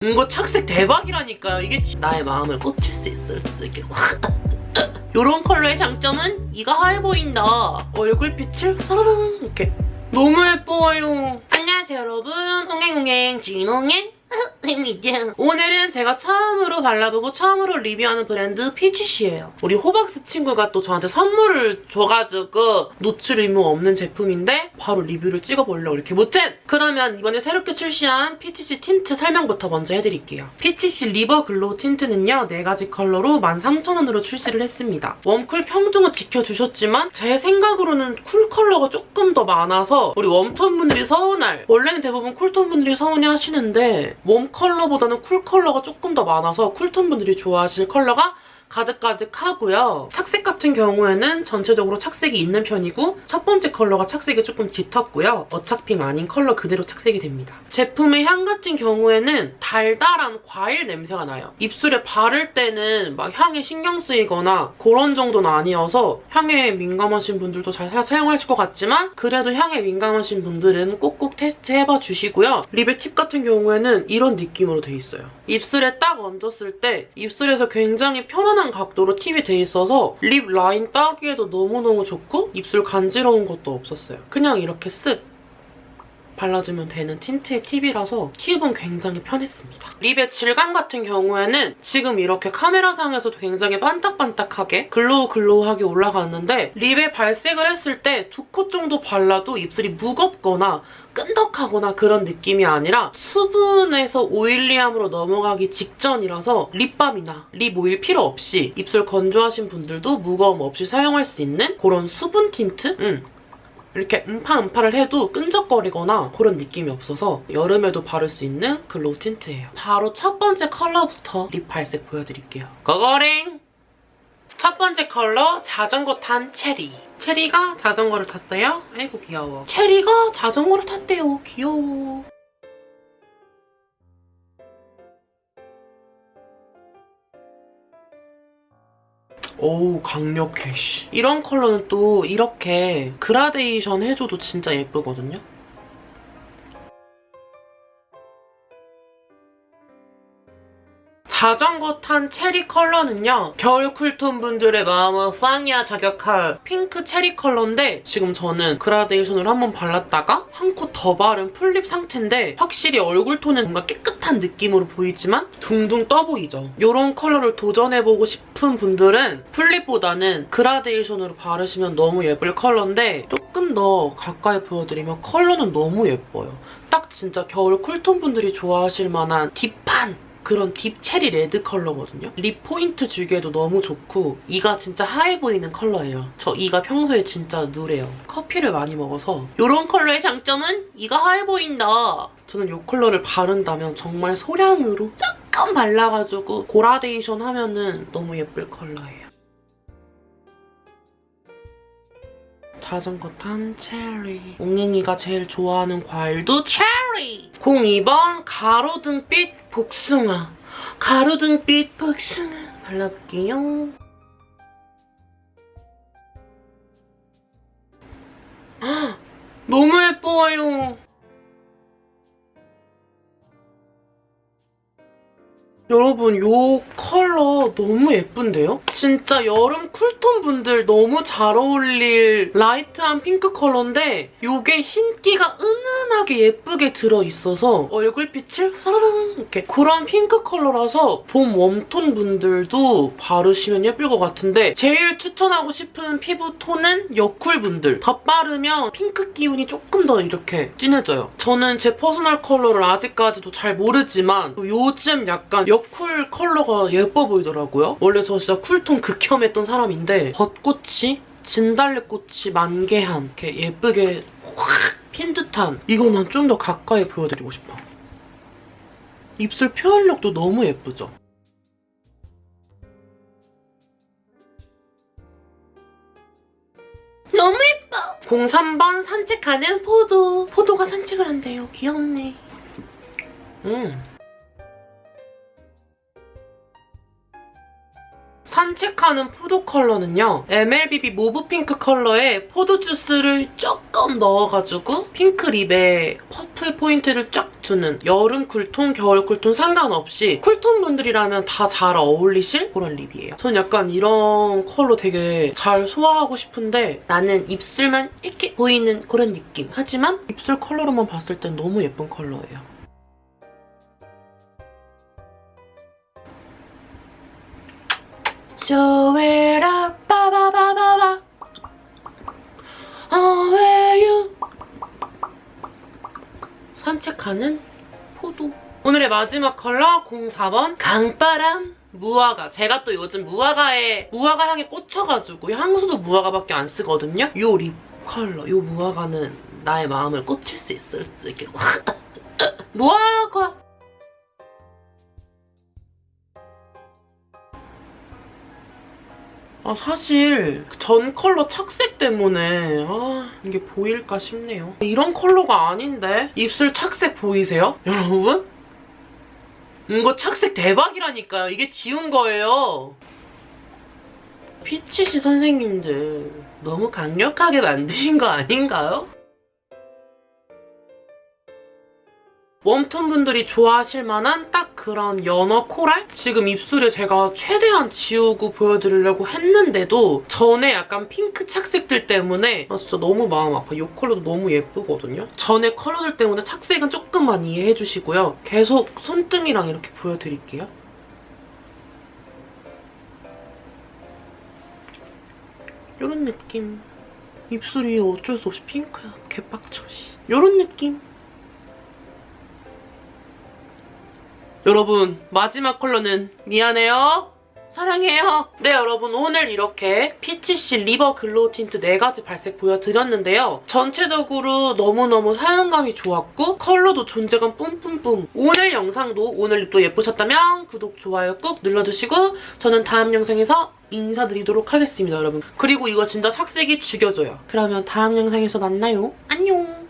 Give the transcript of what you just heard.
이거 착색 대박이라니까요. 이게 나의 마음을 꽂힐 수 있을 수 있게. 요런 컬러의 장점은 이가 하얘 보인다. 얼굴빛을 사라랑 이렇게 너무 예뻐요. 안녕하세요 여러분. 옹행옹행 진옹행. 오늘은 제가 처음으로 발라보고 처음으로 리뷰하는 브랜드 피치시예요. 우리 호박스 친구가 또 저한테 선물을 줘가지고 노출 의무 없는 제품인데 바로 리뷰를 찍어보려고 이렇게 못한! 그러면 이번에 새롭게 출시한 피치시 틴트 설명부터 먼저 해드릴게요. 피치시 리버 glow 틴트는요. 4가지 컬러로 13,000원으로 출시를 했습니다. warm cool 평등은 지켜주셨지만 제 생각으로는 cool 컬러가 조금 더 많아서 우리 warm톤 분들이 서운할 원래는 대부분 cool톤 분들이 서운해 하시는데 warm 컬러보다는 cool 컬러가 조금 더 많아서 cool톤 분들이 좋아하실 컬러가 가득가득하고요. 착색 같은 경우에는 전체적으로 착색이 있는 편이고 첫 번째 컬러가 착색이 조금 짙었고요. 어차핑 아닌 컬러 그대로 착색이 됩니다. 제품의 향 같은 경우에는 달달한 과일 냄새가 나요. 입술에 바를 때는 막 향에 신경 쓰이거나 그런 정도는 아니어서 향에 민감하신 분들도 잘 사용하실 것 같지만 그래도 향에 민감하신 분들은 꼭꼭 테스트해봐 주시고요. lip의 팁 같은 경우에는 이런 느낌으로 돼 있어요. 입술에 딱 얹었을 때 입술에서 굉장히 편안한 각도로 팁이 돼 있어서 lip 라인 따기에도 너무너무 좋고 입술 간지러운 것도 없었어요. 그냥 이렇게 쓱 발라주면 되는 틴트의 팁이라서 팁은 굉장히 편했습니다. lip의 질감 같은 경우에는 지금 이렇게 카메라상에서도 굉장히 반딱반딱하게 glow glow하게 올라갔는데 lip에 발색을 했을 때 두 코 정도 발라도 입술이 무겁거나 끈덕하거나 그런 느낌이 아니라 수분에서 oily함으로 넘어가기 직전이라서 립밤이나 lip oil 필요 없이 입술 건조하신 분들도 무거움 없이 사용할 수 있는 그런 수분 틴트? 음. 이렇게 음파 음파를 해도 끈적거리거나 그런 느낌이 없어서 여름에도 바를 수 있는 glow 틴트예요. 바로 첫 번째 컬러부터 lip 발색 보여드릴게요. 고고링! 첫 번째 컬러 자전거 탄 체리. 체리가 자전거를 탔어요. 아이고 귀여워. 체리가 자전거를 탔대요. 귀여워. 오우 강력해 씨. 이런 컬러는 또 이렇게 그라데이션 해줘도 진짜 예쁘거든요. 자전거 탄 체리 컬러는요. 겨울 cool톤 분들의 마음을 빵야 저격할 핑크 체리 컬러인데 지금 저는 그라데이션을 한번 발랐다가 한 코 더 바른 full lip 상태인데 확실히 얼굴 톤은 뭔가 깨끗한 느낌으로 보이지만 둥둥 떠 보이죠. 이런 컬러를 도전해보고 싶은 분들은 full lip보다는 그라데이션으로 바르시면 너무 예쁠 컬러인데 조금 더 가까이 보여드리면 컬러는 너무 예뻐요. 딱 진짜 겨울 cool톤 분들이 좋아하실 만한 deep한 그런 deep 체리 레드 컬러거든요. lip 포인트 주기에도 너무 좋고 이가 진짜 하얘 보이는 컬러예요. 저 이가 평소에 진짜 누래요. 커피를 많이 먹어서 이런 컬러의 장점은 이가 하얘 보인다. 저는 이 컬러를 바른다면 정말 소량으로 조금 발라가지고 그라데이션 하면은 너무 예쁠 컬러예요. 자전거 탄 체리. 옹행이가 제일 좋아하는 과일도 체리! 02번 가로등빛 복숭아. 가로등빛 복숭아. 발라볼게요. 아, 너무 예뻐요. 여러분 이 컬러 너무 예쁜데요? 진짜 여름 cool톤 분들 너무 잘 어울릴 light한 핑크 컬러인데 이게 흰기가 은은하게 예쁘게 들어있어서 얼굴빛을 사라랑 이렇게 그런 핑크 컬러라서 봄 warm톤 분들도 바르시면 예쁠 것 같은데 제일 추천하고 싶은 피부톤은 여쿨 분들 덧 바르면 핑크 기운이 조금 더 이렇게 진해져요. 저는 제 personal color를 아직까지도 잘 모르지만 요즘 약간 여쿨 컬러가 예뻐 보이더라고요. 원래 저 진짜 cool톤 극혐했던 사람인데 벚꽃이 진달래꽃이 만개한 이렇게 예쁘게 확 핀 듯한 이거는 좀더 가까이 보여드리고 싶어. 입술 표현력도 너무 예쁘죠? 너무 예뻐! 03번 산책하는 포도. 포도가 산책을 한대요. 귀엽네. 음. 산책하는 포도 컬러는요. MLBB mauve 핑크 컬러에 포도 주스를 조금 넣어가지고 핑크 lip에 purple 포인트를 쫙 주는 여름 cool tone, 겨울 cool tone 상관없이 cool tone 분들이라면 다 잘 어울리실 그런 lip이에요. 전 약간 이런 컬러 되게 잘 소화하고 싶은데 나는 입술만 이렇게 보이는 그런 느낌. 하지만 입술 컬러로만 봤을 땐 너무 예쁜 컬러예요. Up, 빠바바바바. You? 산책하는 포도. 오늘의 마지막 컬러 04번 강바람 무화과. 제가 또 요즘 무화과에 무화과 향에 꽂혀가지고 향수도 무화과밖에 안 쓰거든요. 요 립 컬러, 요 무화과는 나의 마음을 꽂힐 수 있을지. 이렇게 무화과. 아 사실 전 컬러 착색 때문에 아 이게 보일까 싶네요. 이런 컬러가 아닌데 입술 착색 보이세요? 여러분? 이거 착색 대박이라니까요. 이게 지운 거예요. 피치시 선생님들 너무 강력하게 만드신 거 아닌가요? 웜톤 분들이 좋아하실 만한 딱 그런 연어 코랄? 지금 입술에 제가 최대한 지우고 보여드리려고 했는데도 전에 약간 핑크 착색들 때문에 아 진짜 너무 마음 아파. 이 컬러도 너무 예쁘거든요. 전에 컬러들 때문에 착색은 조금만 이해해주시고요. 계속 손등이랑 이렇게 보여드릴게요. 이런 느낌. 입술이 어쩔 수 없이 핑크야. 개빡쳐, 씨. 이런 느낌. 여러분 마지막 컬러는 미안해요. 사랑해요. 네 여러분 오늘 이렇게 피치씨 리버 글로우 틴트 4가지 발색 보여드렸는데요. 전체적으로 너무너무 사용감이 좋았고 컬러도 존재감 뿜뿜뿜. 오늘 영상도 오늘 lip도 예쁘셨다면 구독, 좋아요 꾹 눌러주시고 저는 다음 영상에서 인사드리도록 하겠습니다 여러분. 그리고 이거 진짜 착색이 죽여줘요. 그러면 다음 영상에서 만나요. 안녕.